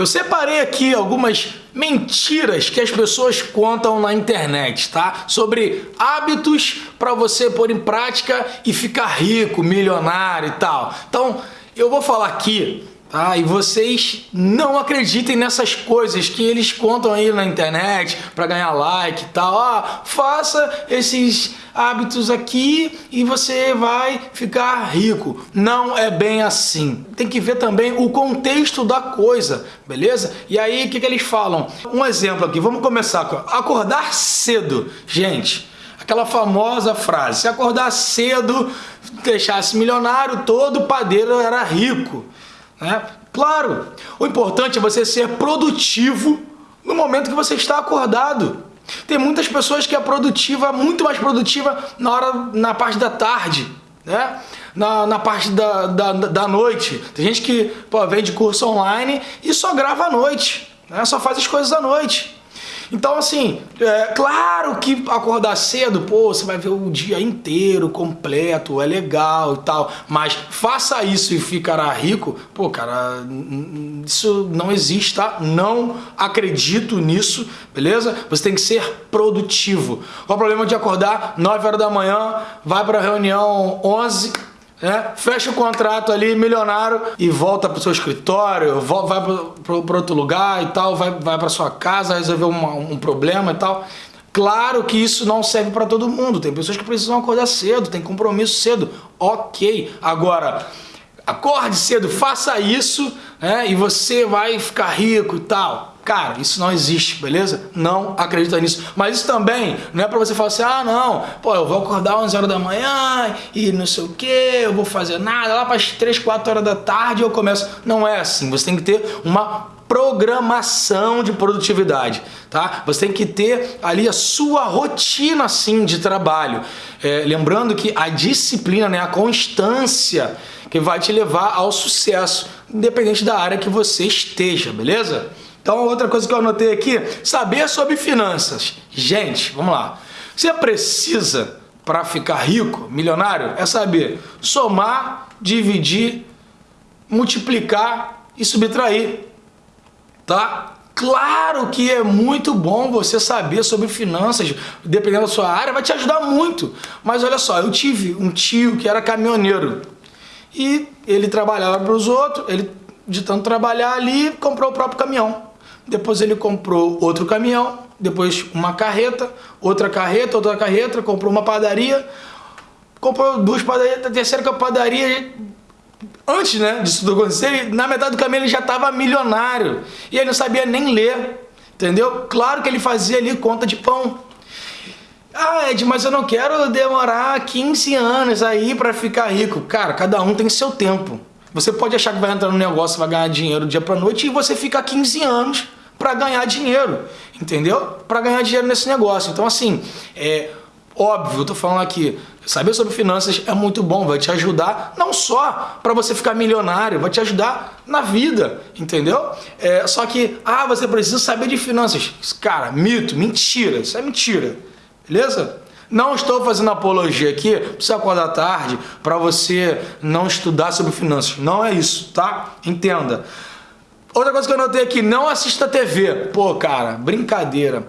Eu separei aqui algumas mentiras que as pessoas contam na internet, tá? Sobre hábitos para você pôr em prática e ficar rico, milionário e tal. Então, eu vou falar aqui ah, e vocês não acreditem nessas coisas que eles contam aí na internet para ganhar like e tal. Ah, faça esses hábitos aqui e você vai ficar rico. Não é bem assim. Tem que ver também o contexto da coisa, beleza? E aí, o que, que eles falam? Um exemplo aqui, vamos começar com acordar cedo. Gente, aquela famosa frase, se acordar cedo, deixasse milionário, todo padeiro era rico. Né? Claro, o importante é você ser produtivo no momento que você está acordado. Tem muitas pessoas que é produtiva, muito mais produtiva na hora, na parte da tarde, né? Na, na parte da, da, da noite. Tem gente que pô, vende curso online e só grava à noite, né? só faz as coisas à noite. Então, assim, é claro que acordar cedo, pô, você vai ver o dia inteiro completo, é legal e tal, mas faça isso e ficará rico, pô, cara, isso não existe, tá? Não acredito nisso, beleza? Você tem que ser produtivo. Qual o problema de acordar 9 horas da manhã, vai para reunião 11 né? fecha o contrato ali, milionário, e volta para o seu escritório, vai para outro lugar e tal, vai, vai para sua casa resolver uma, um problema e tal. Claro que isso não serve para todo mundo, tem pessoas que precisam acordar cedo, tem compromisso cedo, ok. Agora, acorde cedo, faça isso né, e você vai ficar rico e tal. Cara, isso não existe, beleza? Não acredita nisso. Mas isso também não é pra você falar assim, ah não, pô, eu vou acordar 11 horas da manhã e não sei o que, eu vou fazer nada, lá para as 3, 4 horas da tarde eu começo. Não é assim, você tem que ter uma programação de produtividade, tá? Você tem que ter ali a sua rotina, assim, de trabalho. É, lembrando que a disciplina, né, a constância que vai te levar ao sucesso, independente da área que você esteja, beleza? Então, outra coisa que eu anotei aqui, saber sobre finanças. Gente, vamos lá. Você precisa, para ficar rico, milionário, é saber somar, dividir, multiplicar e subtrair. Tá? Claro que é muito bom você saber sobre finanças, dependendo da sua área, vai te ajudar muito. Mas olha só, eu tive um tio que era caminhoneiro e ele trabalhava para os outros, ele de tanto trabalhar ali, comprou o próprio caminhão. Depois ele comprou outro caminhão, depois uma carreta, outra carreta, outra carreta, comprou uma padaria, comprou duas padarias, a terceira padaria, antes né, disso tudo acontecer, na metade do caminho ele já estava milionário. E ele não sabia nem ler, entendeu? Claro que ele fazia ali conta de pão. Ah, Ed, mas eu não quero demorar 15 anos aí para ficar rico. Cara, cada um tem seu tempo. Você pode achar que vai entrar no negócio, vai ganhar dinheiro dia para noite e você fica 15 anos para ganhar dinheiro, entendeu? Para ganhar dinheiro nesse negócio. Então, assim, é óbvio, eu tô falando aqui, saber sobre finanças é muito bom, vai te ajudar não só para você ficar milionário, vai te ajudar na vida, entendeu? É, só que, ah, você precisa saber de finanças. Cara, mito, mentira, isso é mentira, beleza? Não estou fazendo apologia aqui você acordar tarde, para você não estudar sobre finanças. Não é isso, tá? Entenda. Outra coisa que eu notei aqui, não assista TV. Pô, cara, brincadeira.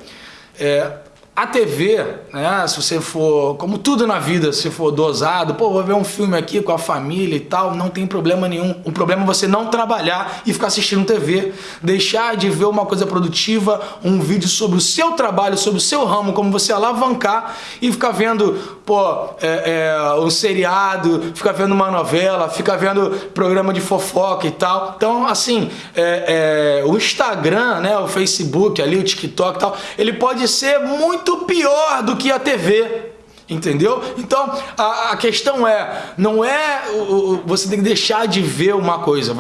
É, a TV, né, se você for, como tudo na vida, se for dosado, pô, vou ver um filme aqui com a família e tal, não tem problema nenhum. O problema é você não trabalhar e ficar assistindo TV, deixar de ver uma coisa produtiva, um vídeo sobre o seu trabalho, sobre o seu ramo, como você alavancar e ficar vendo, pô, é, é, um seriado, ficar vendo uma novela, ficar vendo programa de fofoca e tal. Então, assim, é, é o Instagram, né, o Facebook ali, o TikTok e tal, ele pode ser muito muito pior do que a TV. Entendeu? Então, a, a questão é, não é o, você tem que deixar de ver uma coisa,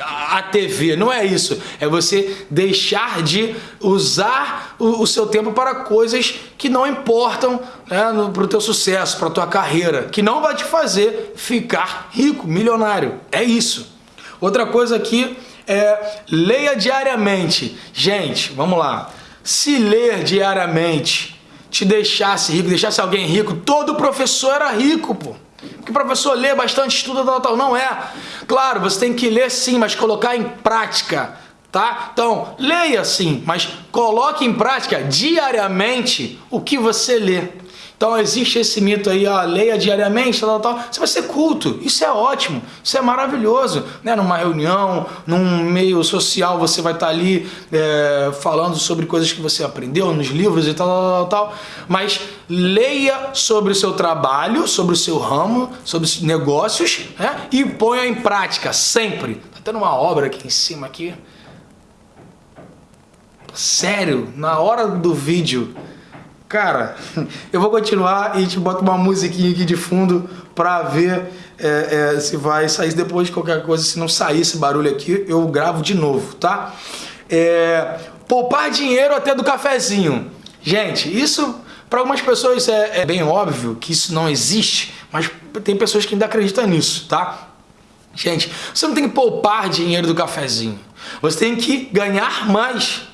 a TV, não é isso. É você deixar de usar o, o seu tempo para coisas que não importam né, para o teu sucesso, para a tua carreira, que não vai te fazer ficar rico, milionário. É isso. Outra coisa aqui é leia diariamente. Gente, vamos lá se ler diariamente te deixasse rico, deixasse alguém rico, todo professor era rico, pô. Porque o professor lê bastante, estuda, tal, tal. Não é. Claro, você tem que ler sim, mas colocar em prática. Tá? Então, leia sim, mas coloque em prática diariamente o que você lê. Então existe esse mito aí, ó, leia diariamente, tal, tal, tal. Você vai ser culto. Isso é ótimo, isso é maravilhoso. Né? Numa reunião, num meio social, você vai estar ali é, falando sobre coisas que você aprendeu nos livros e tal, tal, tal, tal. Mas leia sobre o seu trabalho, sobre o seu ramo, sobre os negócios né? e ponha em prática, sempre. Tá tendo uma obra aqui em cima aqui. Sério, na hora do vídeo Cara, eu vou continuar e te boto uma musiquinha aqui de fundo pra ver é, é, se vai sair depois de qualquer coisa. Se não sair esse barulho aqui, eu gravo de novo, tá? É, poupar dinheiro até do cafezinho. Gente, isso para algumas pessoas é, é bem óbvio que isso não existe, mas tem pessoas que ainda acreditam nisso, tá? Gente, você não tem que poupar dinheiro do cafezinho. Você tem que ganhar mais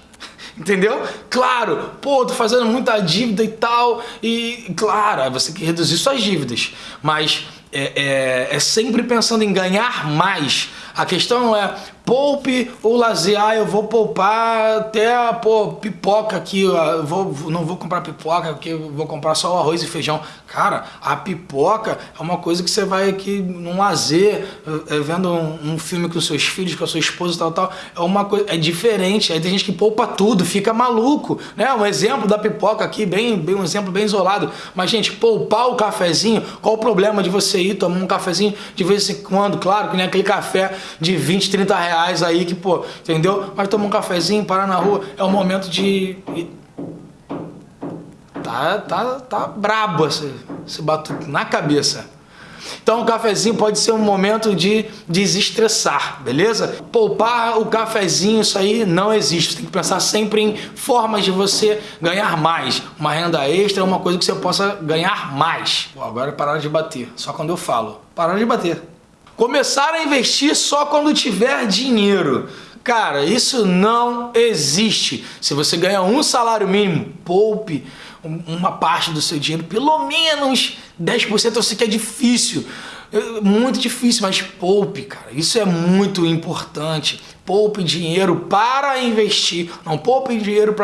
Entendeu? Claro, pô, tô fazendo muita dívida e tal, e claro, você tem que reduzir suas dívidas, mas é, é, é sempre pensando em ganhar mais. A questão é, poupe ou lazer, ah, eu vou poupar até a pô, pipoca aqui, eu vou, não vou comprar pipoca, porque eu vou comprar só o arroz e feijão. Cara, a pipoca é uma coisa que você vai aqui num lazer, é, vendo um, um, filme com seus filhos, com a sua esposa e tal, tal, é uma coisa, é diferente, aí tem gente que poupa tudo, fica maluco, né? Um exemplo da pipoca aqui, bem, bem um exemplo bem isolado, mas gente, poupar o cafezinho, qual o problema de você ir tomar um cafezinho de vez em quando, claro, que nem aquele café de 20, 30 reais reais aí que, pô, entendeu? Mas tomar um cafezinho, parar na rua, é um momento de... Tá, tá, tá brabo esse, esse batuque na cabeça. Então o cafezinho pode ser um momento de desestressar, beleza? Poupar o cafezinho, isso aí não existe. Tem que pensar sempre em formas de você ganhar mais. Uma renda extra é uma coisa que você possa ganhar mais. Pô, agora é parar de bater, só quando eu falo. Parar de bater. Começar a investir só quando tiver dinheiro. Cara, isso não existe. Se você ganha um salário mínimo, poupe uma parte do seu dinheiro, pelo menos 10%. Eu sei que é difícil, muito difícil, mas poupe, cara. Isso é muito importante. Poupe dinheiro para investir, não poupe dinheiro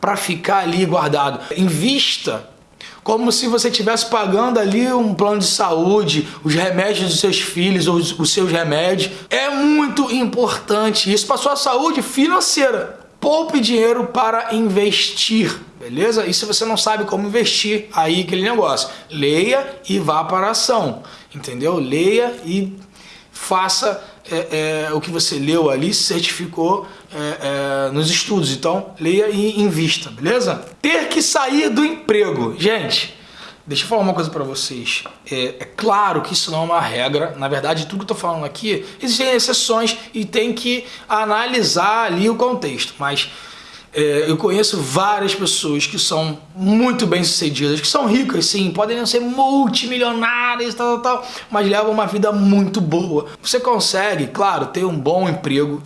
para ficar ali guardado. Invista como se você estivesse pagando ali um plano de saúde, os remédios dos seus filhos, os, os seus remédios. É muito importante isso para sua saúde financeira. Poupe dinheiro para investir, beleza? E se você não sabe como investir, aí aquele negócio. Leia e vá para a ação, entendeu? Leia e faça é, é, o que você leu ali, certificou é, é, nos estudos. Então, leia e invista, beleza? Ter que sair do emprego. Gente, deixa eu falar uma coisa para vocês. É, é, claro que isso não é uma regra. Na verdade, tudo que eu tô falando aqui, existem exceções e tem que analisar ali o contexto. Mas é, eu conheço várias pessoas que são muito bem sucedidas, que são ricas sim, podem não ser multimilionárias, tal, tal, tal, mas levam uma vida muito boa. Você consegue, claro, ter um bom emprego,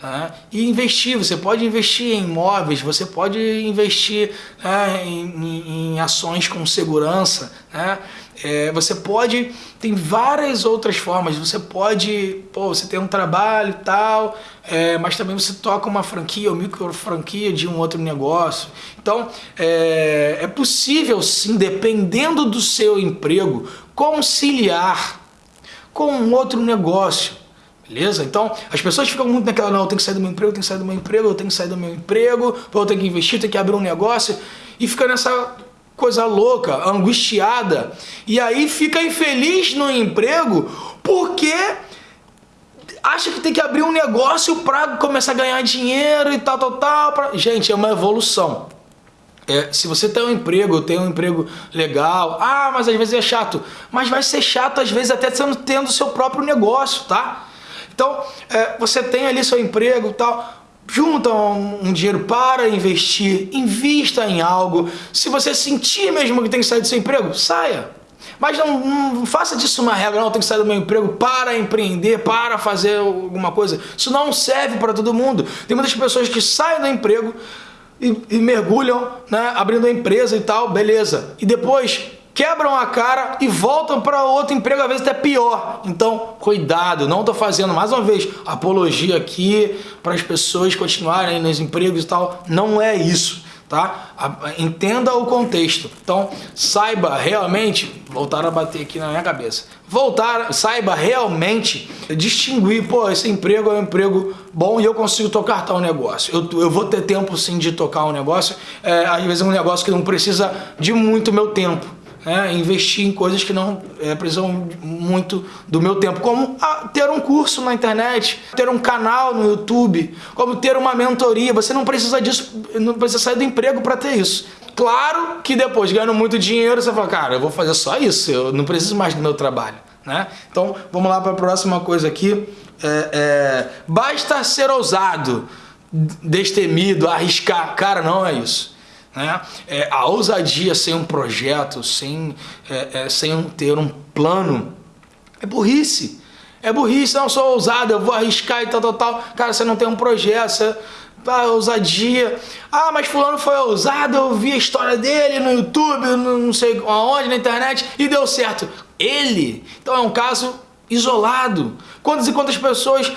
né? E investir, você pode investir em imóveis, você pode investir né, em, em, ações com segurança, né? É, você pode, tem várias outras formas, você pode, pô, você tem um trabalho e tal, é, mas também você toca uma franquia ou micro franquia de um outro negócio. Então, é, é possível sim, dependendo do seu emprego, conciliar com um outro negócio. Beleza? Então, as pessoas ficam muito naquela, não, eu tenho que sair do meu emprego, eu tenho que sair do meu emprego, eu tenho que sair do meu emprego, eu tenho que investir, eu tenho que abrir um negócio, e fica nessa coisa louca, angustiada, e aí fica infeliz no emprego porque acha que tem que abrir um negócio para começar a ganhar dinheiro e tal, tal, tal. Pra... Gente, é uma evolução. É, se você tem um emprego, tem um emprego legal, ah, mas às vezes é chato. Mas vai ser chato às vezes até sendo tendo seu próprio negócio, tá? Então, é, você tem ali seu emprego e tal, junta um, dinheiro para investir, invista em algo. Se você sentir mesmo que tem que sair do seu emprego, saia. Mas não, não, faça disso uma regra, não, tem que sair do meu emprego para empreender, para fazer alguma coisa. Isso não serve para todo mundo. Tem muitas pessoas que saem do emprego e, e mergulham, né, abrindo a empresa e tal, beleza. E depois quebram a cara e voltam para outro emprego, às vezes até pior. Então, cuidado, não estou fazendo, mais uma vez, apologia aqui para as pessoas continuarem nos empregos e tal. Não é isso tá? Entenda o contexto. Então, saiba realmente, voltar a bater aqui na minha cabeça. Voltar, saiba realmente distinguir, pô, esse emprego é um emprego bom e eu consigo tocar tal negócio. Eu, eu vou ter tempo sim de tocar um negócio, é, às vezes é um negócio que não precisa de muito meu tempo é, investir em coisas que não é, precisam muito do meu tempo, como a, ter um curso na internet, ter um canal no YouTube, como ter uma mentoria. Você não precisa disso, não precisa sair do emprego para ter isso. Claro que depois, ganhando muito dinheiro, você fala, cara, eu vou fazer só isso, eu não preciso mais do meu trabalho. Né? Então, vamos lá para a próxima coisa aqui. É, é, basta ser ousado, destemido, arriscar. Cara, não é isso. Né? É, a ousadia sem um projeto, sem, é, é, sem ter um plano, é burrice. É burrice, não sou ousado, eu vou arriscar e tal, tal, tal. Cara, você não tem um projeto, você, ah, ousadia. Ah, mas fulano foi ousado, eu vi a história dele no YouTube, não sei aonde, na internet, e deu certo. Ele, então é um caso isolado. Quantas e quantas pessoas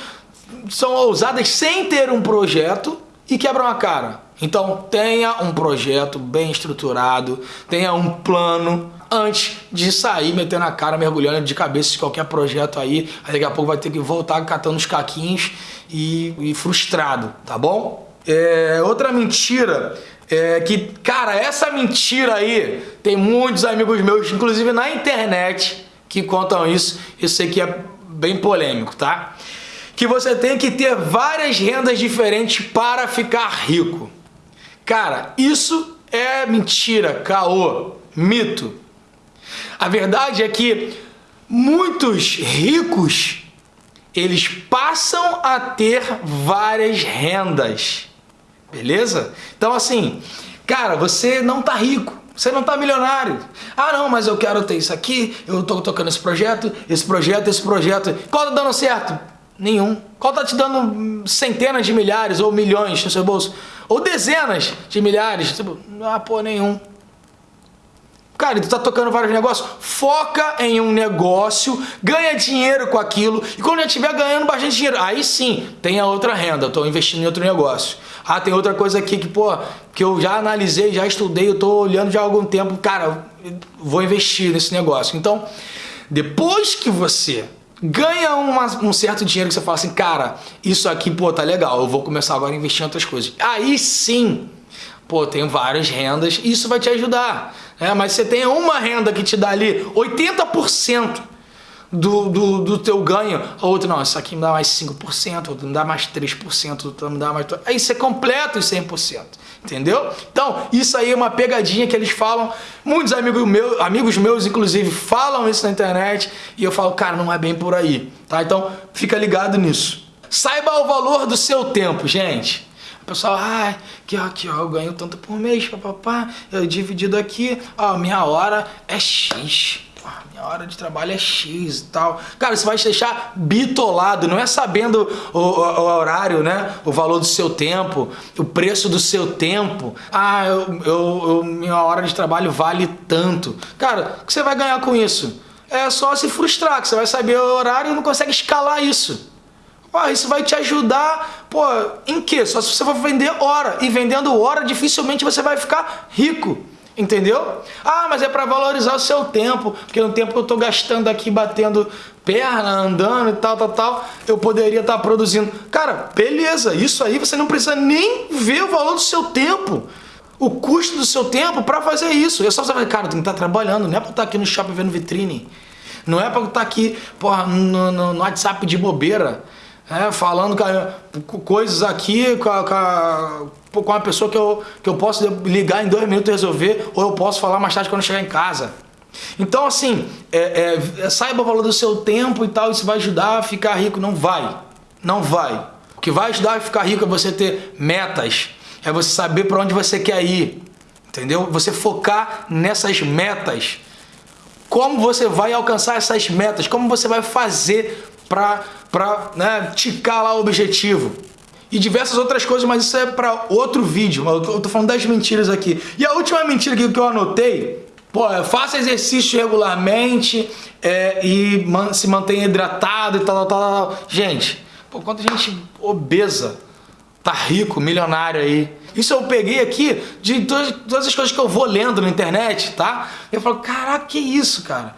são ousadas sem ter um projeto e quebram a cara? Então tenha um projeto bem estruturado, tenha um plano antes de sair metendo a cara, mergulhando de cabeça em qualquer projeto aí. Aí daqui a pouco vai ter que voltar catando os caquinhos e, e frustrado, tá bom? É, outra mentira é que, cara, essa mentira aí tem muitos amigos meus, inclusive na internet, que contam isso. Eu sei que é bem polêmico, tá? Que você tem que ter várias rendas diferentes para ficar rico. Cara, isso é mentira, caô, mito. A verdade é que muitos ricos eles passam a ter várias rendas. Beleza? Então assim, cara, você não tá rico, você não tá milionário. Ah, não, mas eu quero ter isso aqui, eu tô tocando esse projeto, esse projeto, esse projeto. Qual tá dando certo? Nenhum. Qual tá te dando centenas de milhares ou milhões no seu bolso? Ou dezenas de milhares? Tipo, ah, pô, nenhum. Cara, tu tá tocando vários negócios, foca em um negócio, ganha dinheiro com aquilo, e quando já estiver ganhando bastante dinheiro, aí sim, tem a outra renda, eu tô investindo em outro negócio. Ah, tem outra coisa aqui que, pô, que eu já analisei, já estudei, eu tô olhando já há algum tempo, cara, vou investir nesse negócio. Então, depois que você ganha uma, um certo dinheiro que você fala assim, cara, isso aqui, pô, tá legal, eu vou começar agora a investir em outras coisas. Aí sim, pô, tem várias rendas, isso vai te ajudar. Né? Mas você tem uma renda que te dá ali 80% do, do, do teu ganho, a outra não, isso aqui me dá mais 5%, outro me dá mais 3%, outro me dá mais... Aí você completa os 100%. Entendeu? Então, isso aí é uma pegadinha que eles falam. Muitos amigos meus, amigos meus, inclusive, falam isso na internet. E eu falo, cara, não é bem por aí. Tá? Então, fica ligado nisso. Saiba o valor do seu tempo, gente. O pessoal, ah, aqui ó, aqui ó, eu ganho tanto por mês, papapá, eu dividido aqui, ó, minha hora é X minha hora de trabalho é X e tal. Cara, você vai te deixar bitolado, não é sabendo o, o, o, horário, né? O valor do seu tempo, o preço do seu tempo. Ah, eu, eu, eu, minha hora de trabalho vale tanto. Cara, o que você vai ganhar com isso? É só se frustrar, que você vai saber o horário e não consegue escalar isso. Pô, isso vai te ajudar, pô, em quê? Só se você for vender hora. E vendendo hora, dificilmente você vai ficar rico. Entendeu? Ah, mas é para valorizar o seu tempo, porque no tempo que eu estou gastando aqui batendo perna, andando e tal, tal, tal, eu poderia estar tá produzindo. Cara, beleza, isso aí você não precisa nem ver o valor do seu tempo, o custo do seu tempo para fazer isso. É só você falar, cara, tem que estar tá trabalhando, não é para estar tá aqui no shopping vendo vitrine, não é para estar aqui porra, no, no, no WhatsApp de bobeira é, falando coisas aqui com com, com uma pessoa que eu, que eu posso ligar em dois minutos e resolver, ou eu posso falar mais tarde quando chegar em casa. Então, assim, é, é, saiba o valor do seu tempo e tal, isso vai ajudar a ficar rico. Não vai, não vai. O que vai ajudar a ficar rico é você ter metas, é você saber para onde você quer ir, entendeu? Você focar nessas metas. Como você vai alcançar essas metas? Como você vai fazer para né, ticar lá o objetivo. E diversas outras coisas, mas isso é para outro vídeo. Eu tô falando das mentiras aqui. E a última mentira que eu anotei Pô, faça exercício regularmente é, e man, se mantenha hidratado e tal, tal, tal, tal. Gente, pô, quanta gente obesa tá rico, milionário aí. Isso eu peguei aqui de todas, todas as coisas que eu vou lendo na internet, tá? Eu falo, caraca, que isso, cara?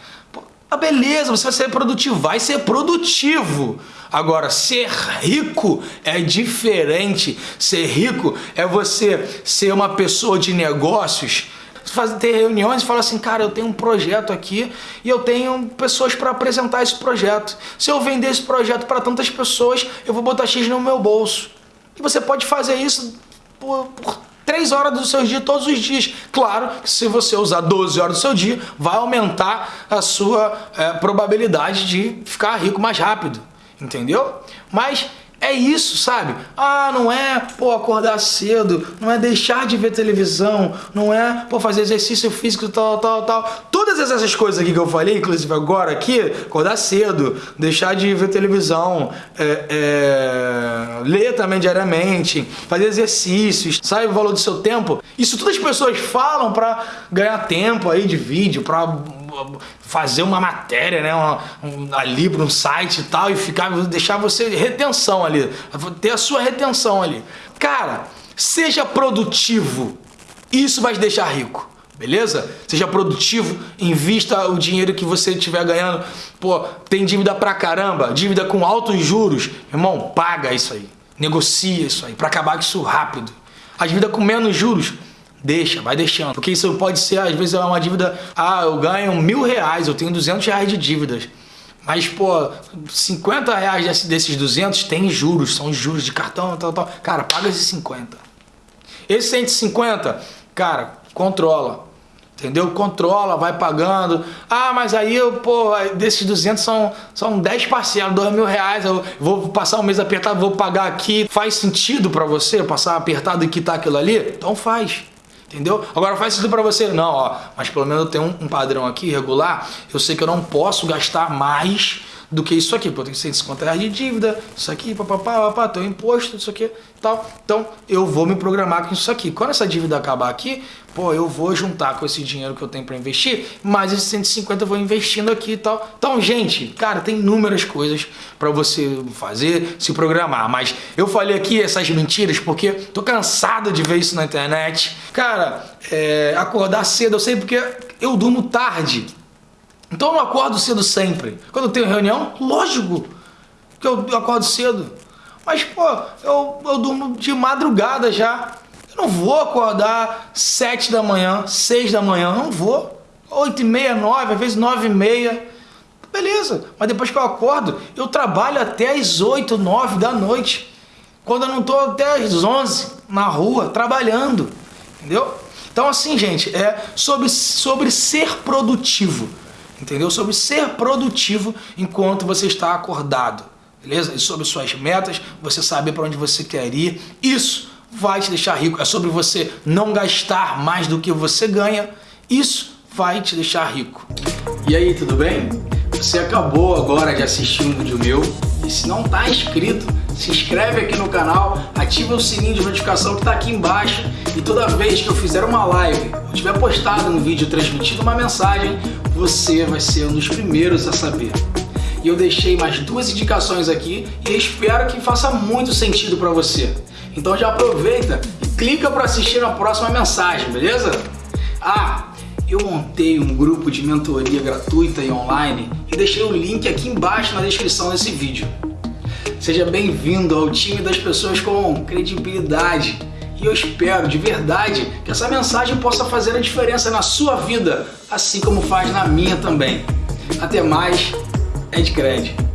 Ah, beleza, você vai ser produtivo, vai ser produtivo. Agora, ser rico é diferente. Ser rico é você ser uma pessoa de negócios fazer, ter reuniões e falar assim, cara, eu tenho um projeto aqui e eu tenho pessoas para apresentar esse projeto. Se eu vender esse projeto para tantas pessoas, eu vou botar X no meu bolso. E você pode fazer isso por, por 3 horas do seu dia todos os dias. Claro que se você usar 12 horas do seu dia, vai aumentar a sua é, probabilidade de ficar rico mais rápido. Entendeu? Mas é isso, sabe? Ah, não é, pô, acordar cedo, não é deixar de ver televisão, não é, pô, fazer exercício físico, tal, tal, tal. Todas essas coisas aqui que eu falei, inclusive agora aqui, acordar cedo, deixar de ver televisão, é, é, ler também diariamente, fazer exercícios, sabe o valor do seu tempo. Isso todas as pessoas falam para ganhar tempo aí de vídeo, para fazer uma matéria, né, uma, um, ali para um site e tal, e ficar, deixar você retenção ali, ter a sua retenção ali. Cara, seja produtivo, isso vai te deixar rico. Beleza? Seja produtivo, invista o dinheiro que você estiver ganhando. Pô, tem dívida pra caramba, dívida com altos juros. Irmão, paga isso aí. Negocia isso aí, para acabar com isso rápido. A dívida com menos juros, Deixa, vai deixando. Porque isso pode ser, às vezes, uma dívida... Ah, eu ganho mil reais, eu tenho 200 reais de dívidas. Mas, pô, 50 reais desses 200 tem juros, são juros de cartão, tal, tal. Cara, paga esses 50. Esse 150, cara, controla. Entendeu? Controla, vai pagando. Ah, mas aí, eu, pô, desses 200 são, são 10 parcelas, 2 mil reais. Eu vou passar um mês apertado, vou pagar aqui. Faz sentido para você passar apertado e quitar aquilo ali? Então faz. Entendeu? Agora faz sentido para você? Não, ó, mas pelo menos eu tenho um, um, padrão aqui regular, eu sei que eu não posso gastar mais do que isso aqui, porque eu tenho 150 reais de dívida, isso aqui, papapá, papá, teu imposto, isso aqui, tal. Então, eu vou me programar com isso aqui. Quando essa dívida acabar aqui, pô, eu vou juntar com esse dinheiro que eu tenho para investir, mais esses 150 eu vou investindo aqui e tal. Então, gente, cara, tem inúmeras coisas para você fazer, se programar. Mas eu falei aqui essas mentiras porque tô cansado de ver isso na internet. Cara, é, acordar cedo, eu sei porque eu durmo tarde. Então eu não acordo cedo sempre. Quando eu tenho reunião, lógico que eu acordo cedo. Mas, pô, eu, eu durmo de madrugada já. Eu não vou acordar 7 da manhã, 6 da manhã, não vou. 8 e meia, 9, às vezes 9 e meia. Beleza, mas depois que eu acordo, eu trabalho até as 8, 9 da noite. Quando eu não estou até as 11 na rua, trabalhando. Entendeu? Então assim, gente, é sobre, sobre ser produtivo. Entendeu? Sobre ser produtivo enquanto você está acordado. Beleza? E sobre suas metas, você saber para onde você quer ir. Isso vai te deixar rico. É sobre você não gastar mais do que você ganha. Isso vai te deixar rico. E aí, tudo bem? Você acabou agora de assistir um vídeo meu e se não está inscrito, se inscreve aqui no canal, ativa o sininho de notificação que está aqui embaixo e toda vez que eu fizer uma live ou tiver postado um vídeo transmitindo uma mensagem, você vai ser um dos primeiros a saber. E eu deixei mais duas indicações aqui e espero que faça muito sentido para você. Então já aproveita e clica para assistir a próxima mensagem, beleza? Ah, eu montei um grupo de mentoria gratuita e online e deixei o link aqui embaixo na descrição desse vídeo. Seja bem-vindo ao time das pessoas com credibilidade e eu espero de verdade que essa mensagem possa fazer a diferença na sua vida, assim como faz na minha também. Até mais, Ed Cred.